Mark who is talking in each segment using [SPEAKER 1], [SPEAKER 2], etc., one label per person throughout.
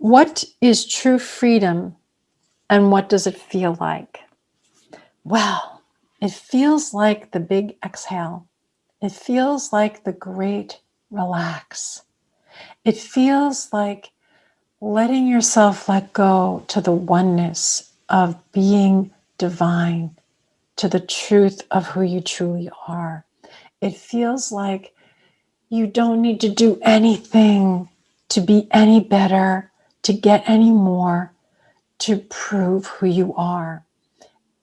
[SPEAKER 1] What is true freedom and what does it feel like? Well, it feels like the big exhale. It feels like the great relax. It feels like letting yourself let go to the oneness of being divine, to the truth of who you truly are. It feels like you don't need to do anything to be any better, to get any more, to prove who you are.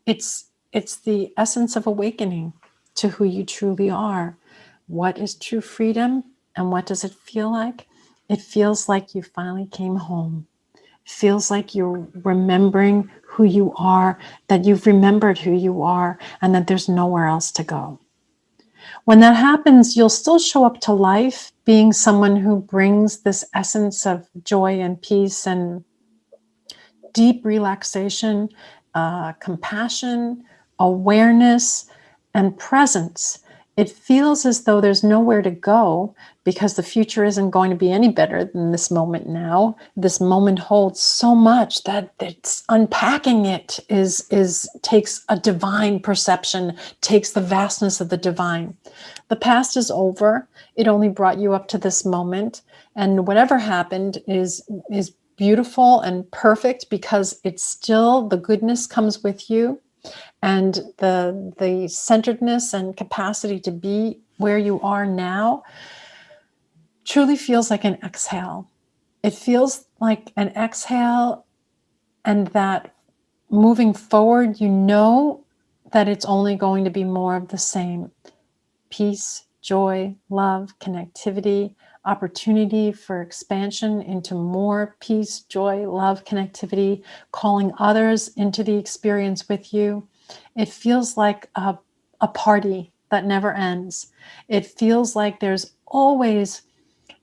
[SPEAKER 1] It's, it's the essence of awakening to who you truly are. What is true freedom and what does it feel like? It feels like you finally came home. It feels like you're remembering who you are, that you've remembered who you are, and that there's nowhere else to go. When that happens, you'll still show up to life being someone who brings this essence of joy and peace and deep relaxation, uh, compassion, awareness, and presence it feels as though there's nowhere to go because the future isn't going to be any better than this moment now. This moment holds so much that it's unpacking it is, is takes a divine perception, takes the vastness of the divine. The past is over. It only brought you up to this moment. And whatever happened is, is beautiful and perfect because it's still the goodness comes with you and the, the centeredness and capacity to be where you are now truly feels like an exhale. It feels like an exhale and that moving forward, you know that it's only going to be more of the same. Peace, joy, love, connectivity, opportunity for expansion into more peace, joy, love, connectivity, calling others into the experience with you. It feels like a, a party that never ends. It feels like there's always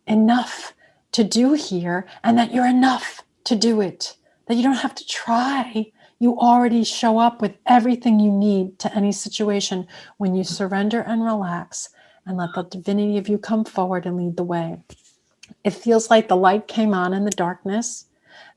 [SPEAKER 1] enough to do here and that you're enough to do it, that you don't have to try. You already show up with everything you need to any situation when you surrender and relax and let the divinity of you come forward and lead the way. It feels like the light came on in the darkness,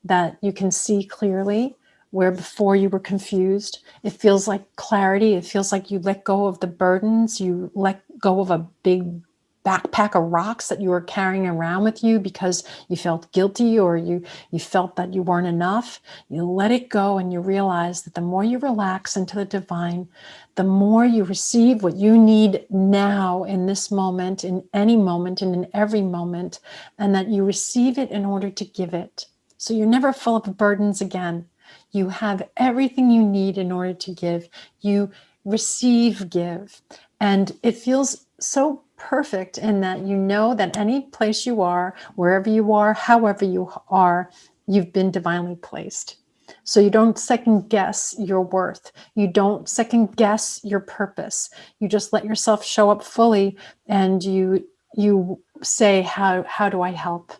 [SPEAKER 1] that you can see clearly where before you were confused. It feels like clarity. It feels like you let go of the burdens. You let go of a big backpack of rocks that you were carrying around with you because you felt guilty or you, you felt that you weren't enough. You let it go and you realize that the more you relax into the divine, the more you receive what you need now in this moment, in any moment and in every moment, and that you receive it in order to give it. So you're never full of burdens again. You have everything you need in order to give. You receive, give. And it feels so perfect in that you know that any place you are, wherever you are, however you are, you've been divinely placed. So you don't second guess your worth. You don't second guess your purpose. You just let yourself show up fully and you you say, how, how do I help?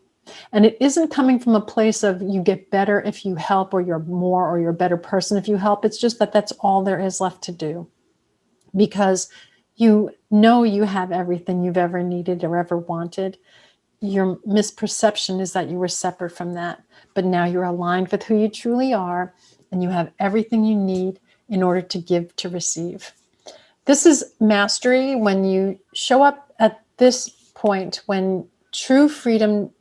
[SPEAKER 1] And it isn't coming from a place of you get better if you help or you're more or you're a better person if you help. It's just that that's all there is left to do because you know you have everything you've ever needed or ever wanted. Your misperception is that you were separate from that, but now you're aligned with who you truly are and you have everything you need in order to give to receive. This is mastery when you show up at this point when true freedom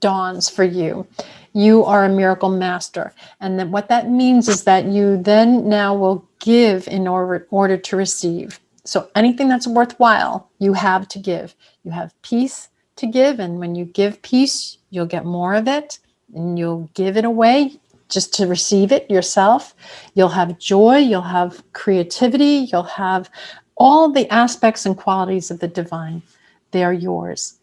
[SPEAKER 1] dawns for you. You are a miracle master. And then what that means is that you then now will give in order, order to receive. So anything that's worthwhile, you have to give. You have peace to give. And when you give peace, you'll get more of it and you'll give it away just to receive it yourself. You'll have joy, you'll have creativity, you'll have all the aspects and qualities of the divine. They are yours.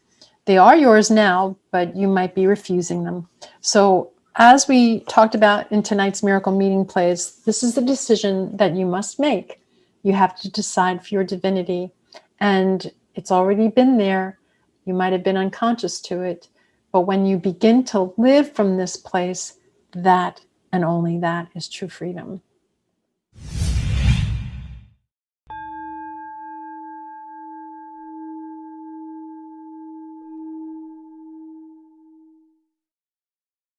[SPEAKER 1] They are yours now, but you might be refusing them. So as we talked about in tonight's miracle meeting place, this is the decision that you must make. You have to decide for your divinity and it's already been there. You might have been unconscious to it, but when you begin to live from this place, that and only that is true freedom.